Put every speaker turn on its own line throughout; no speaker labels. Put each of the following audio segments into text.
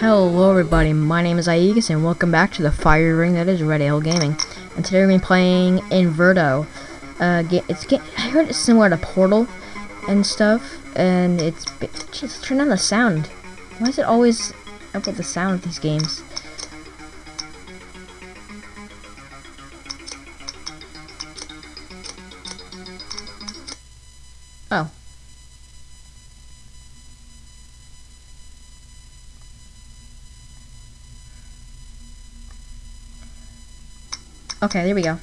Hello everybody, my name is Aegis and welcome back to the fire ring that is Red Ale Gaming. And today we're going to be playing Inverto. Uh, it's I heard it's similar to Portal and stuff, and it's... Jeez, turn on the sound. Why is it always up with the sound of these games? Okay, there we go.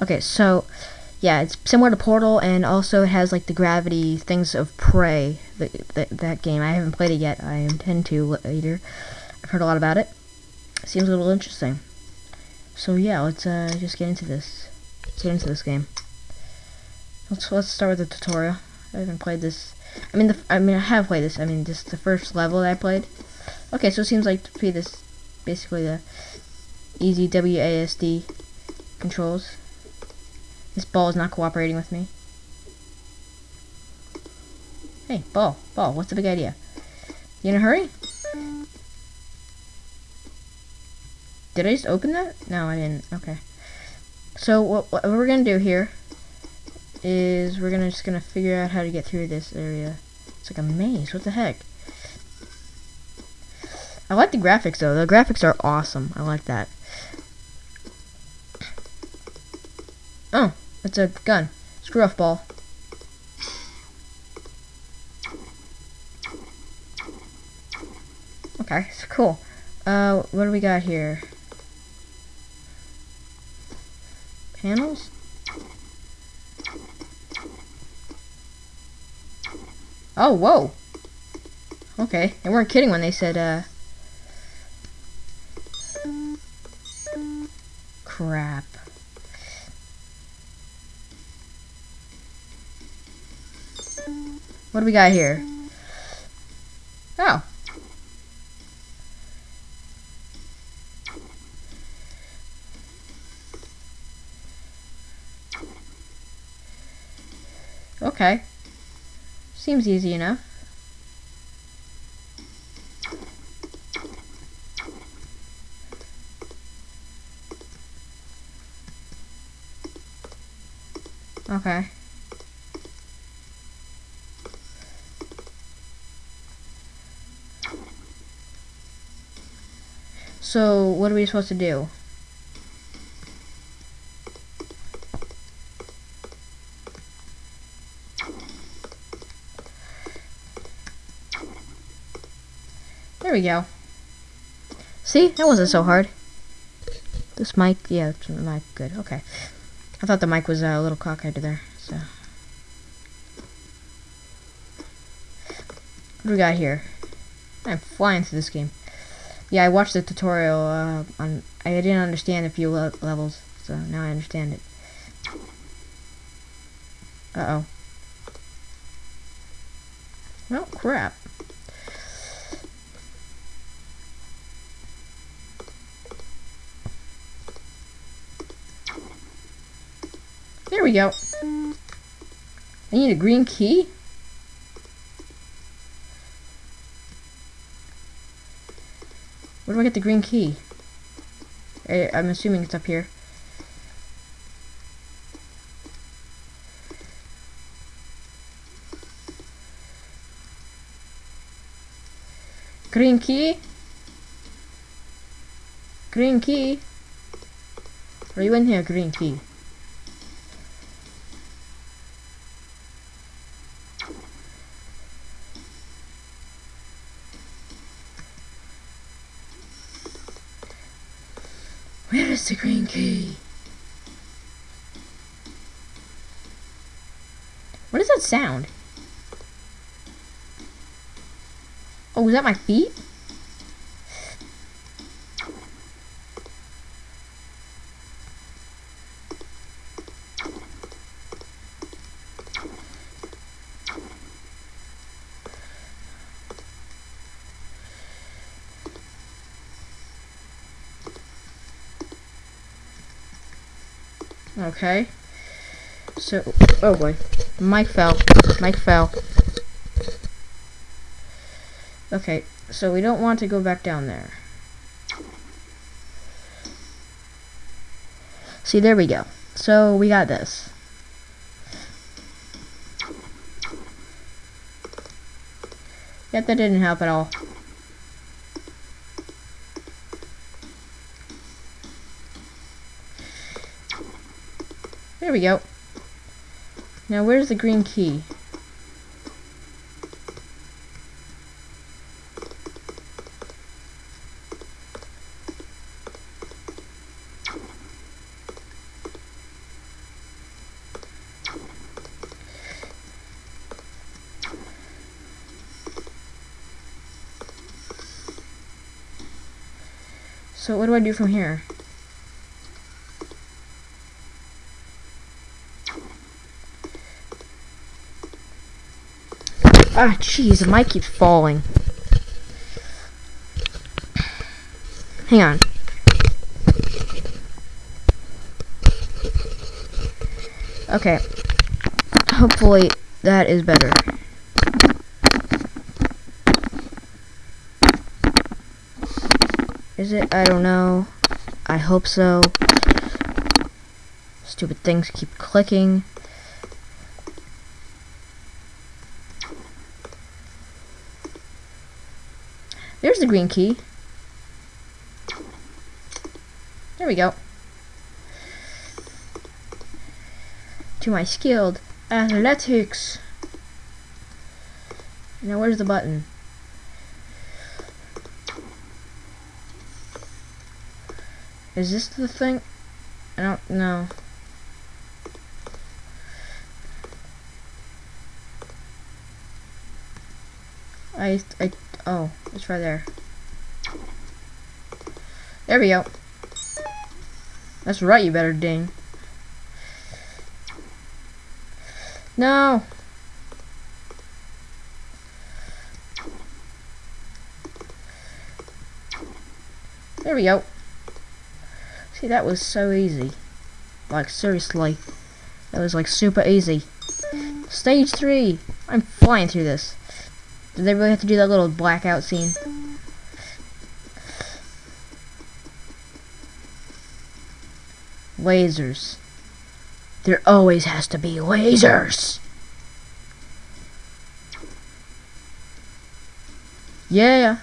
Okay, so yeah, it's similar to Portal, and also it has like the gravity things of Prey. The, that game I haven't played it yet. I intend to later. I've heard a lot about it. Seems a little interesting. So yeah, let's uh, just get into this. Let's get into this game. Let's let's start with the tutorial. I haven't played this. I mean, the I mean I have played this. I mean, just the first level that I played. Okay, so it seems like to be this basically the easy WASD controls. This ball is not cooperating with me. Hey, ball, ball, what's the big idea? You in a hurry? Did I just open that? No, I didn't. Okay. So what, what we're gonna do here is we're gonna just gonna figure out how to get through this area. It's like a maze. What the heck? I like the graphics though. The graphics are awesome. I like that. Oh, it's a gun. Screw off ball. Okay, so cool. Uh, what do we got here? Panels? Oh, whoa! Okay, they weren't kidding when they said, uh... Crap. What do we got here? Oh. Okay. Seems easy enough. Okay. So, what are we supposed to do? There we go. See? That wasn't so hard. This mic, yeah, the mic, good, okay. I thought the mic was uh, a little cockeyed there, so. What do we got here? I'm flying through this game. Yeah, I watched the tutorial uh, on. I didn't understand a few le levels, so now I understand it. Uh oh. Well, crap. There we go. I need a green key? Where do I get the green key? I, I'm assuming it's up here. Green key? Green key? Are you in here, green key? Sound? Oh, is that my feet? Okay. So, oh boy. Mike fell. Mike fell. Okay. So we don't want to go back down there. See, there we go. So we got this. Yet that didn't help at all. There we go. Now where's the green key? So what do I do from here? Ah, jeez, the mic keeps falling. Hang on. Okay. Hopefully that is better. Is it? I don't know. I hope so. Stupid things keep clicking. There's the green key. There we go. To my skilled athletics. Now where's the button? Is this the thing? I don't know. I, I, oh, it's right there. There we go. That's right, you better ding. No! There we go. See, that was so easy. Like, seriously. That was, like, super easy. Stage 3! I'm flying through this. Did they really have to do that little blackout scene? Lasers. There always has to be lasers! Yeah.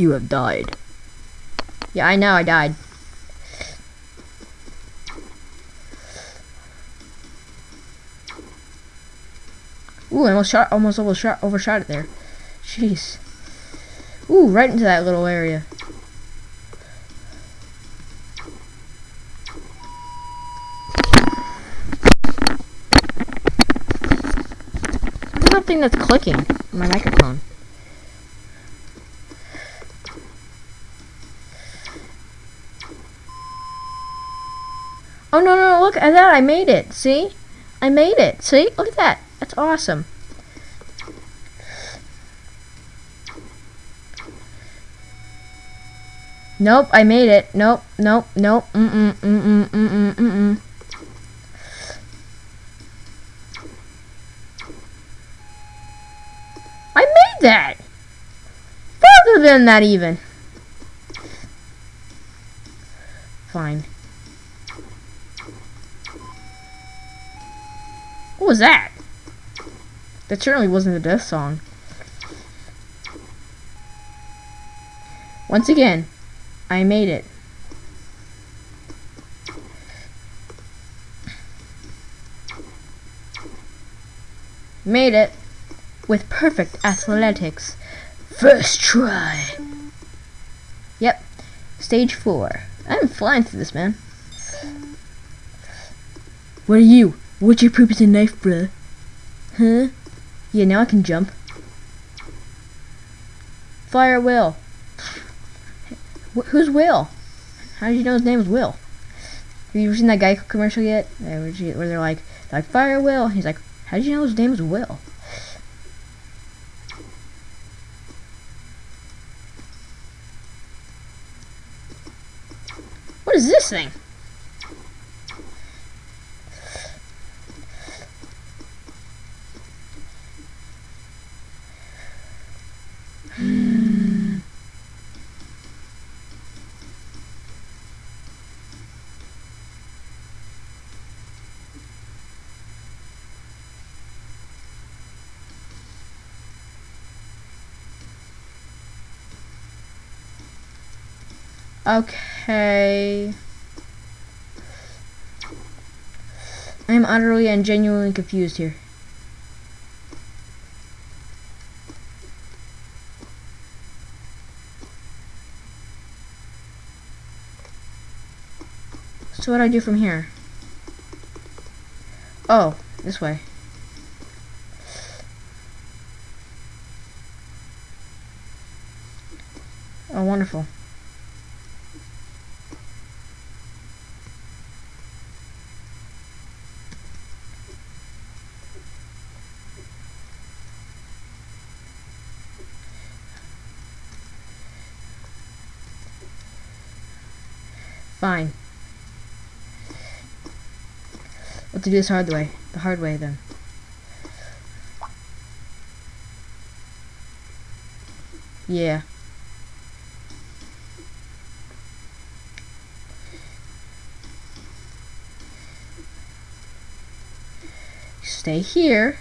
You have died. Yeah, I know I died. Ooh, I almost shot, almost overshot, overshot it there. Jeez. Ooh, right into that little area. What's that thing that's clicking? My microphone. Oh no no! Look at that! I made it. See? I made it. See? Look at that. That's awesome. Nope, I made it. Nope, nope, nope. Mm-mm, mm-mm, mm-mm, mm-mm. I made that! Further than that even. Fine. What was that? That certainly wasn't the death song. Once again, I made it. Made it with perfect athletics. First try. Yep, stage four. I'm flying through this, man. What are you? What's you poop is a knife, bro? Huh? Yeah, now I can jump. Fire Will. Wh who's Will? How did you know his name was Will? Have you seen that guy commercial yet? Where they're like, like Fire Will. He's like, how did you know his name was Will? What is this thing? Okay. I am utterly and genuinely confused here. So what do I do from here? Oh, this way. Oh, wonderful. Fine. What to do this hard way? The hard way then. Yeah. Stay here.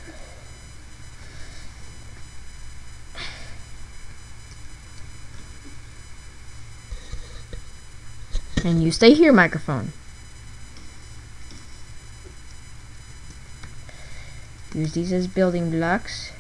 And you stay here, microphone. Use these as building blocks.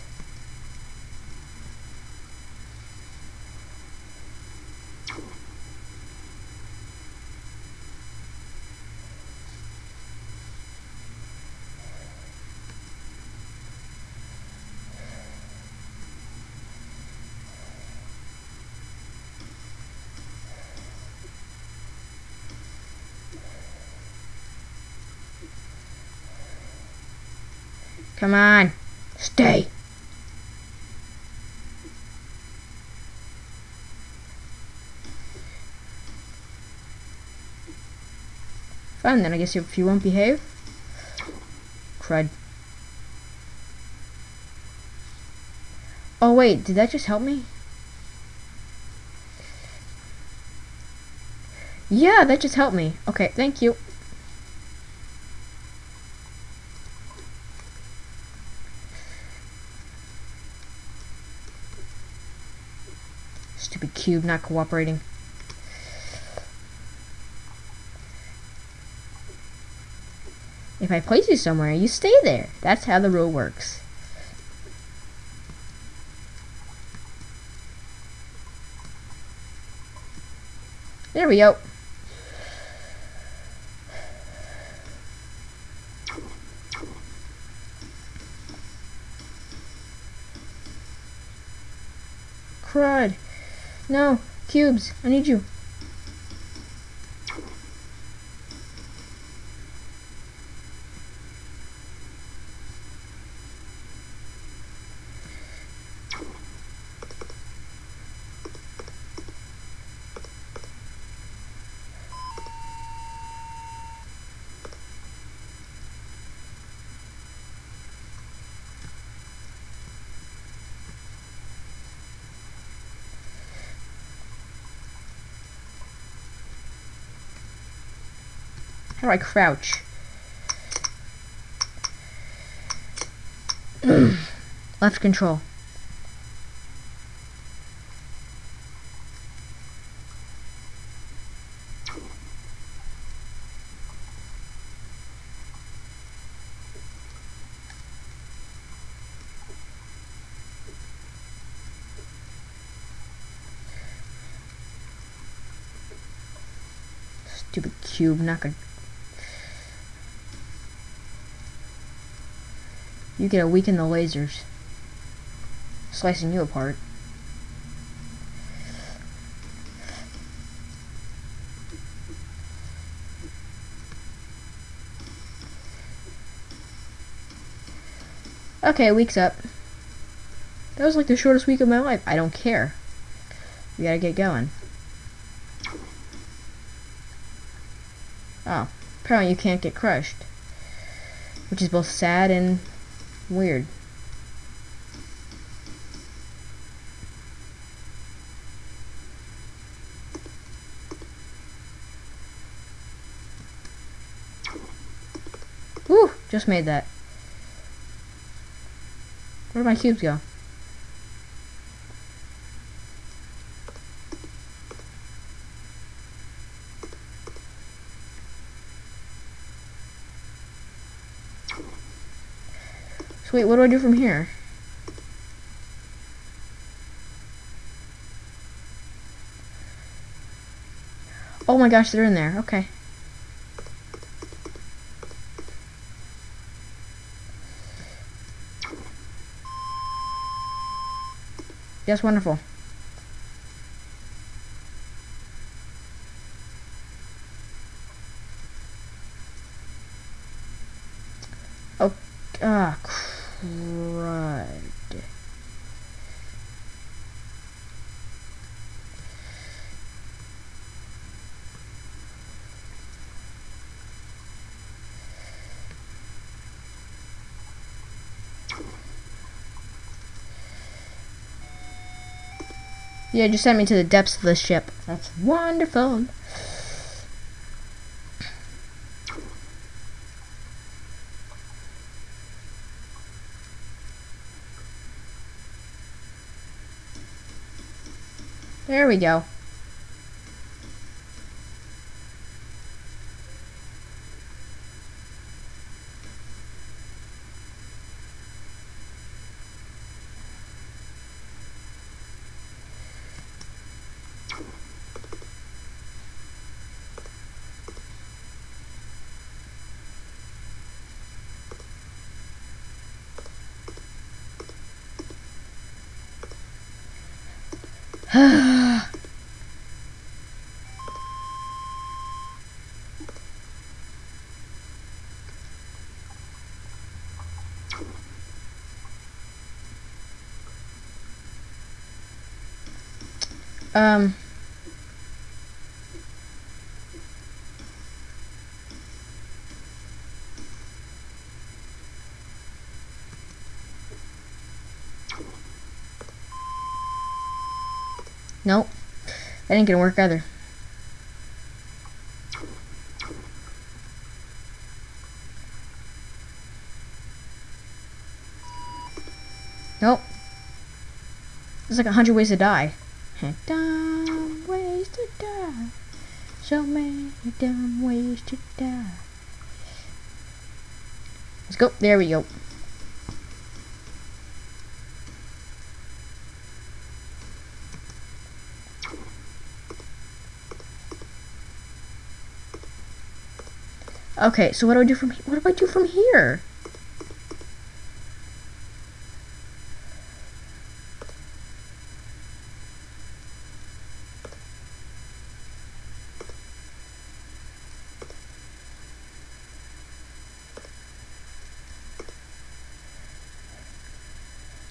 Come on. Stay. Fine, then I guess if you won't behave. Crud. Oh wait, did that just help me? Yeah, that just helped me. Okay, thank you. Stupid cube not cooperating. If I place you somewhere, you stay there. That's how the rule works. There we go. No, cubes, I need you. How do I crouch? Left control. Stupid cube, not gonna You get to weaken the lasers. Slicing you apart. Okay, week's up. That was like the shortest week of my life. I don't care. We gotta get going. Oh, apparently you can't get crushed. Which is both sad and weird. Woo! Just made that. Where did my cubes go? Wait, what do I do from here? Oh my gosh, they're in there. Okay. Yes, wonderful. Oh, ah, crud. Yeah, just sent me to the depths of the ship. That's wonderful. There we go. um Nope. That ain't gonna work either. Nope. There's like a hundred ways to die. Dumb ways to die. So many dumb ways to die. Let's go. There we go. Okay, so what do I do from what do I do from here?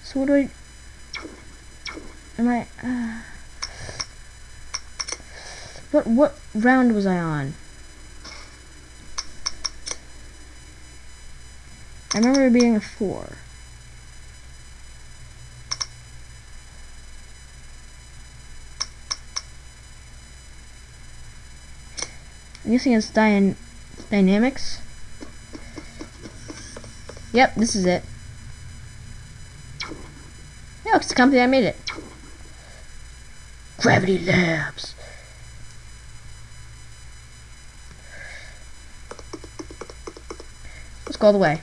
So what do I am I uh, what what round was I on? I remember it being a four. I'm guessing it's Dyn dynamics. Yep, this is it. Yeah, it's the company that made it. Gravity Labs. Let's go all the way.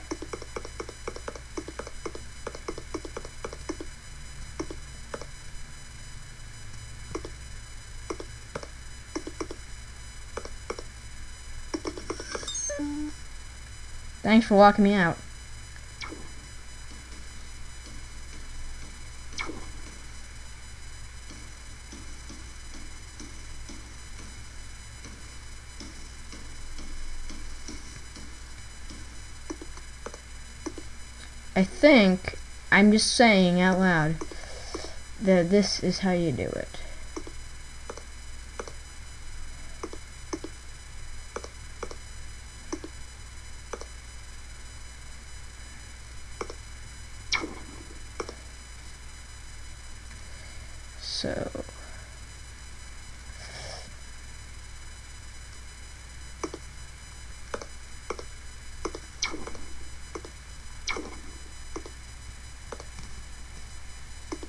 Thanks for walking me out. I think I'm just saying out loud that this is how you do it.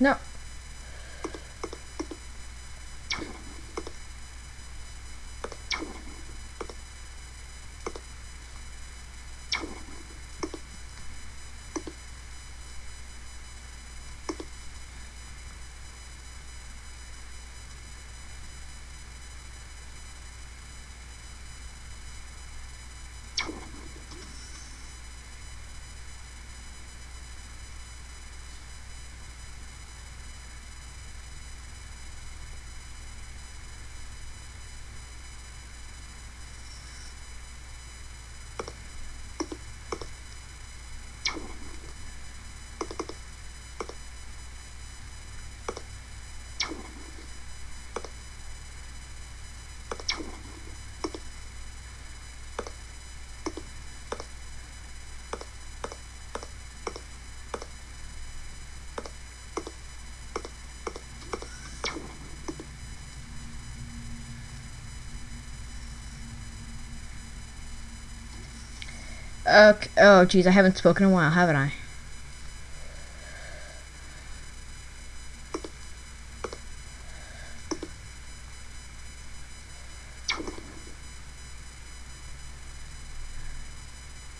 No. Okay. Oh, geez, I haven't spoken in a while, haven't I?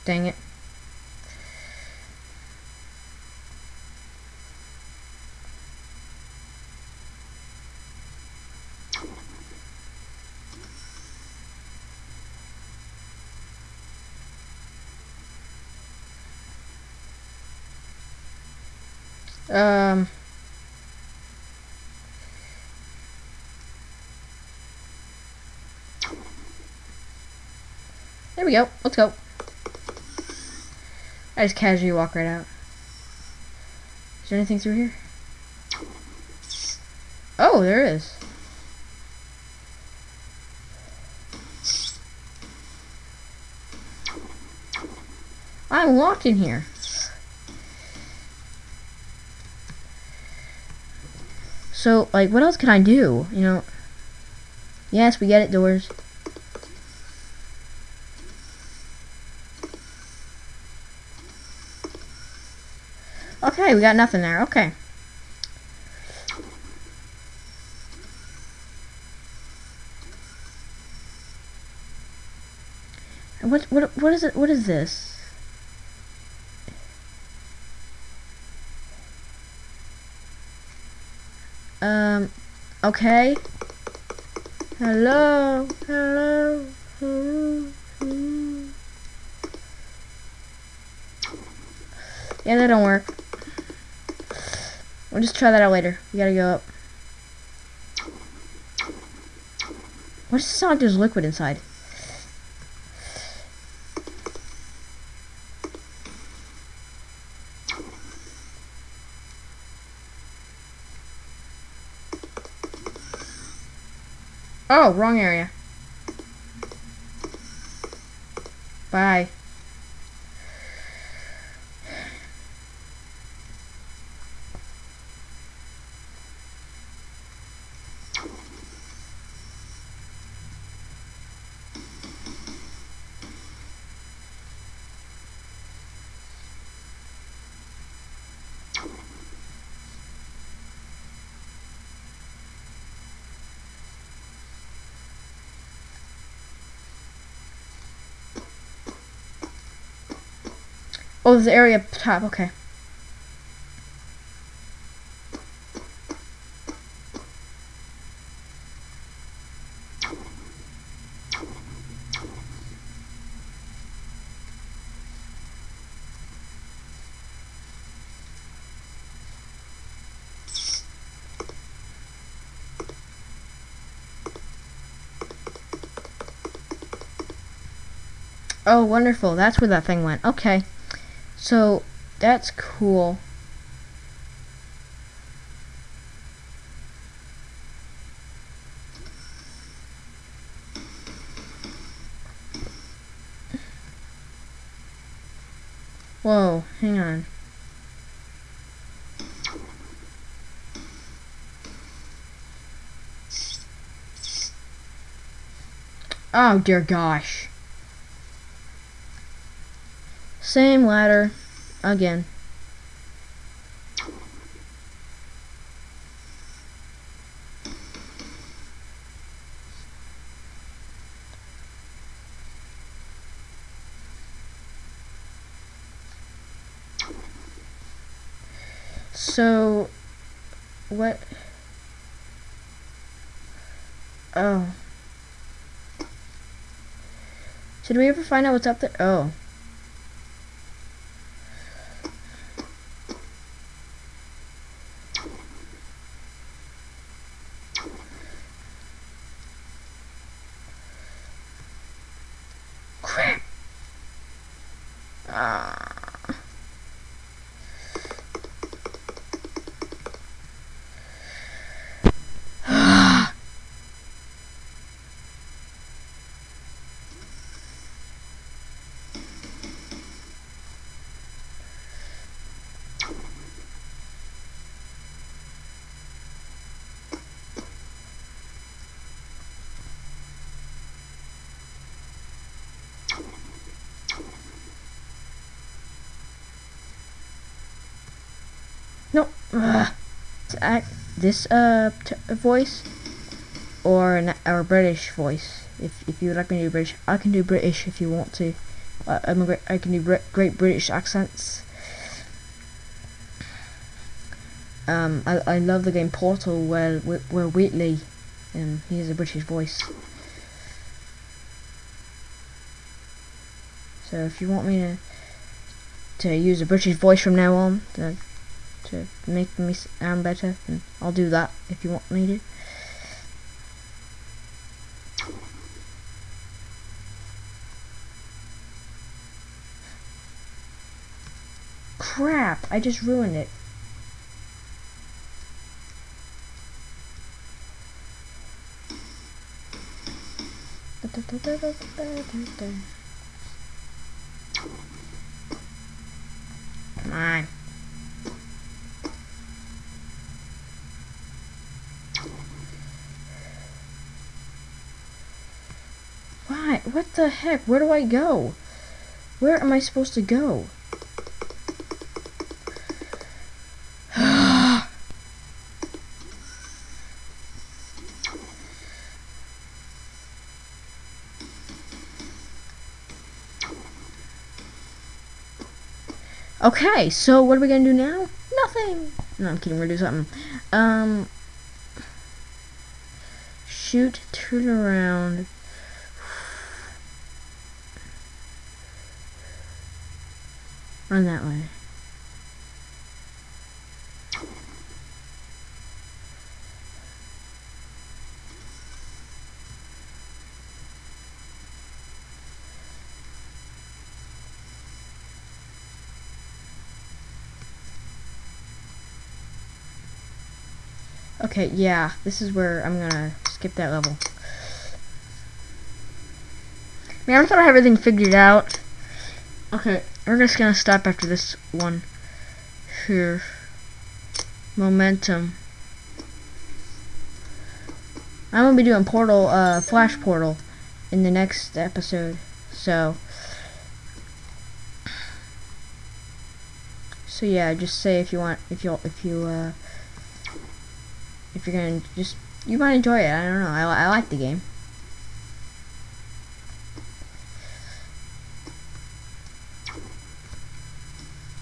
Dang it. Um. There we go. Let's go. I just casually walk right out. Is there anything through here? Oh, there is. I'm locked in here. So, like, what else can I do? You know? Yes, we get it, doors. Okay, we got nothing there. Okay. What what what is it? What is this? Okay. Hello. Hello. Hello. hello. Yeah, that don't work. We'll just try that out later. We gotta go up. What does sound like there's liquid inside? Oh, wrong area. Bye. Oh, there's the area up top. Okay. Oh, wonderful. That's where that thing went. Okay. So, that's cool. Whoa, hang on. Oh dear gosh. Same ladder again. So, what? Oh. Did we ever find out what's up there? Oh. Ugh. Act this uh voice or an or British voice. If if you would like me to do British, I can do British if you want to. Uh, I'm great, I can do Br great British accents. Um, I I love the game Portal where where Wheatley, um, he has a British voice. So if you want me to to use a British voice from now on, then to make me sound better, and I'll do that if you want me to. Crap, I just ruined it. Come on. Why? What the heck? Where do I go? Where am I supposed to go? okay, so what are we gonna do now? Nothing. No, I'm kidding. We're gonna do something. Um, shoot, turn around. Run that way. Okay, yeah, this is where I'm gonna skip that level. Man, I thought I had everything figured out. Okay, we're just gonna stop after this one here. Momentum. I'm gonna be doing Portal, uh, Flash Portal in the next episode. So, so yeah, just say if you want, if you, if you, uh, if you're gonna just, you might enjoy it. I don't know. I, I like the game.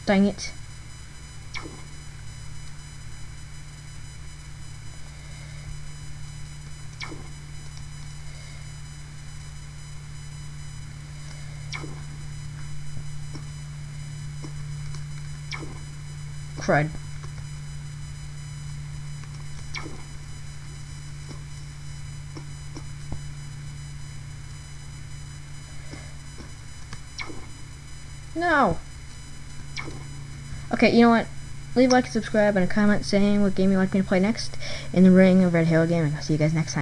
Dang it. Crud. No. Okay, you know what? Leave a like and subscribe and a comment saying what game you'd like me to play next in the ring of Red Halo Gaming. I'll see you guys next time.